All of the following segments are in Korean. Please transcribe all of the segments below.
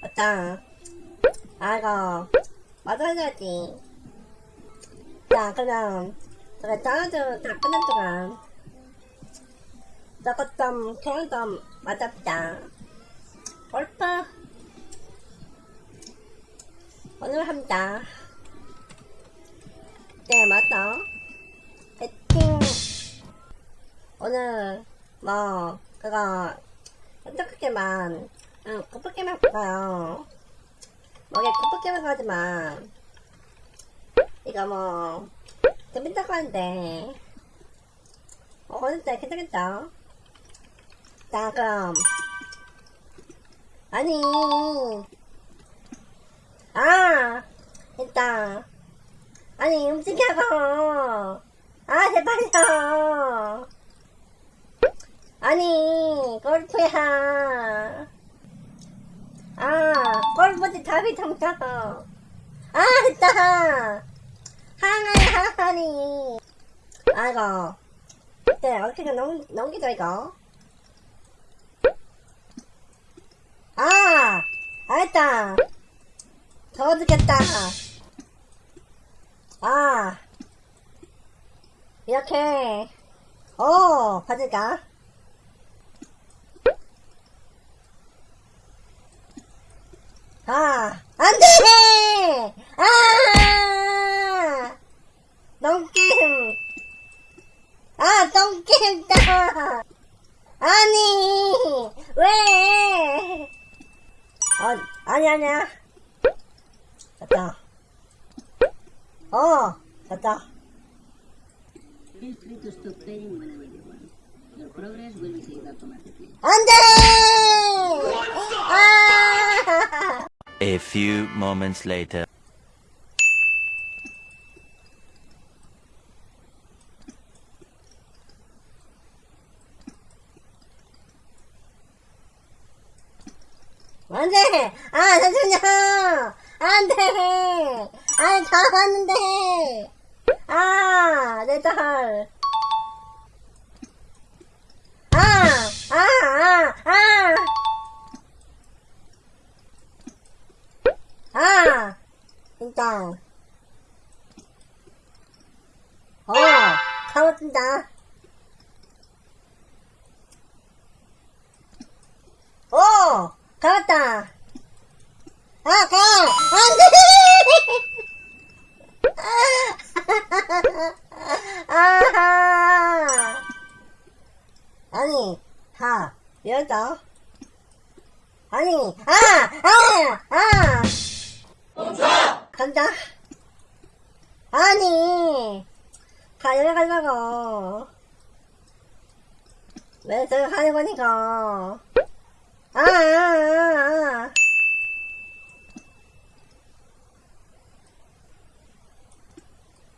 맞다. 아이고, 맞아야지. 자, 그럼, 그래, 짜증 다 끝난 동안, 저것 좀, 그냥 좀 맞아보자. 골프, 오늘 합니다. 네, 맞다. 오늘, 뭐, 그거, 어떻게만, 응, 급하게만 볼까요? 뭐게 급하게만 가지만, 이거 뭐, 재밌다고 하는데, 어, 어는데 괜찮겠죠? 자, 그럼, 아니, 아, 일단, 아니, 움직여고, 아, 제발요. 아니, 골프야. 아, 골프지 답이 정답어. 아, 됐다. 하나니, 하나니. 아이고. 네, 어떻게 좀 넘, 넘기죠, 이거? 아! 알았다. 더워 죽겠다. 아. 이렇게. 오, 받을까? 아, 안 돼! 아! 똥게임! 아, 똥게임다! 아니! 왜! 어, 아니, 아니야. 됐다. 어, 됐다. Feel free A few moments later. 안 돼! 아, 잠시만요! 안 돼! 아, 잘하는데! 아, 내 딸! 아! 아! 아! 가봤습니다. 오! 가봤다! 아, 가! 안 돼! 아하! 아니, 가. 열다. 아니, 아! 아! 아! 간다. 아니, 가, 열어가려고. 왜 저거 하는 거니까. 아, 아, 아, 아.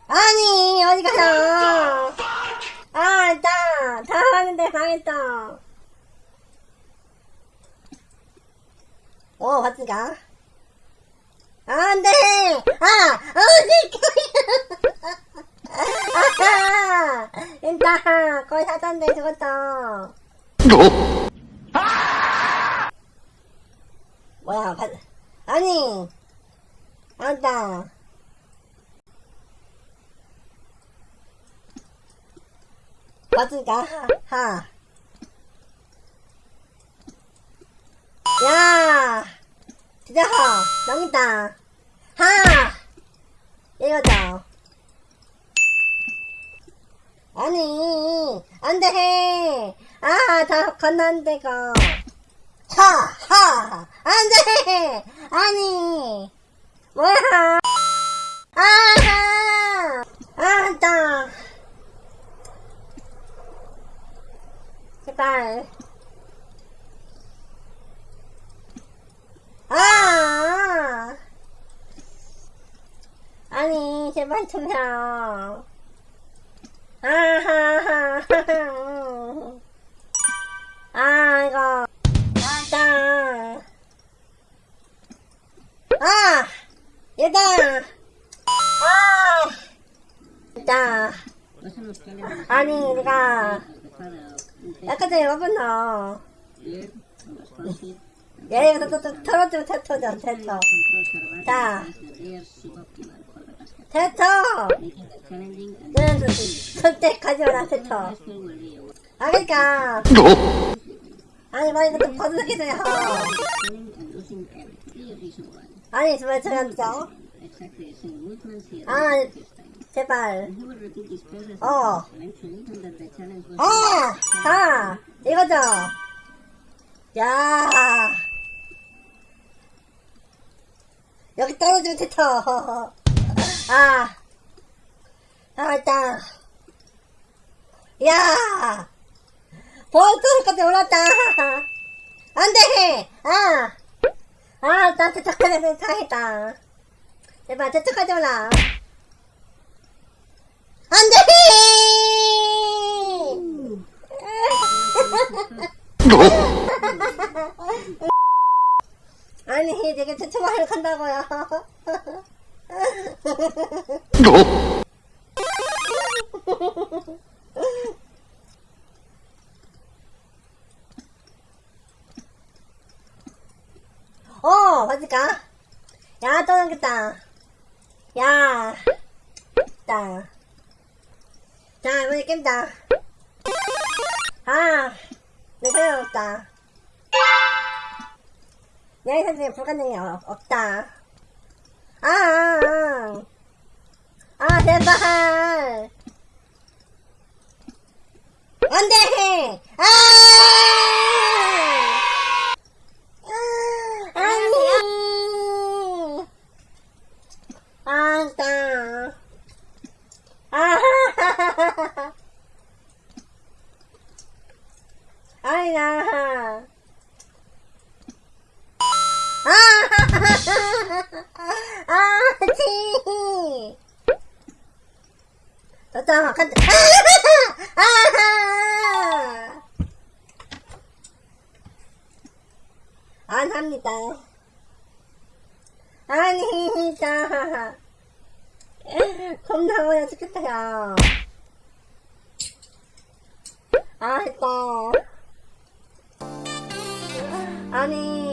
아니, 어디 가요? 아, 일단, 다 하는데 망했다. 오, 봤으니까. 안 돼! 아! 어디 아하! 일단, 거의 사단데 죽었다. 뭐야, 바, 아니, 안다. 맞으니까, 하, 하. 야! 진짜 하! 넘긴다. 하! 이거죠. 아니, 안 돼! 아, 다 건너는데, 거. 하! 하! 안 돼! 아니! 뭐야! 아하! 아, 나! 제발. 아! 아니, 제발 좀 해요. 아, 이거. 맞다. 아! 얘다! 아! challengers 아니, un 아까 전에 와봤나. taller con los CrossFit, 얘 이거 또, 또, 털어줘, 테토죠, 테토. 자. 테토! Will be a 아, 그니까. 아니, 뭐 이거 why. 아니, 정말 Ah. repeated this time. 제발. Oh. was 어! 자, 이거죠. 야 여기 떨어지면 테토. 아. 아, 일단. 야! 벌써까지 올랐다. 안 돼! 아! 아, 나 테토까지 당했다. 제발, 테토까지 올라. 안 돼! 아니, 되게 대처하려 간다고요. 어, 맞을까? 야, 또 넘겼다. 야, 있다. 자, 이번에 깬다. 아, 내 생각 없다. 내 생각에 불가능이 없- 없다. 아, 아, 아. 아, 제발. 안 돼! 아! 아, 아니! 아, 진짜. 아, 아니, 나. 아, 아, 치. 됐다, 간다. 아, 아, 안 합니다. 아니, 자. 겁나 어려 죽겠다, 야. 아, 했다. 아니.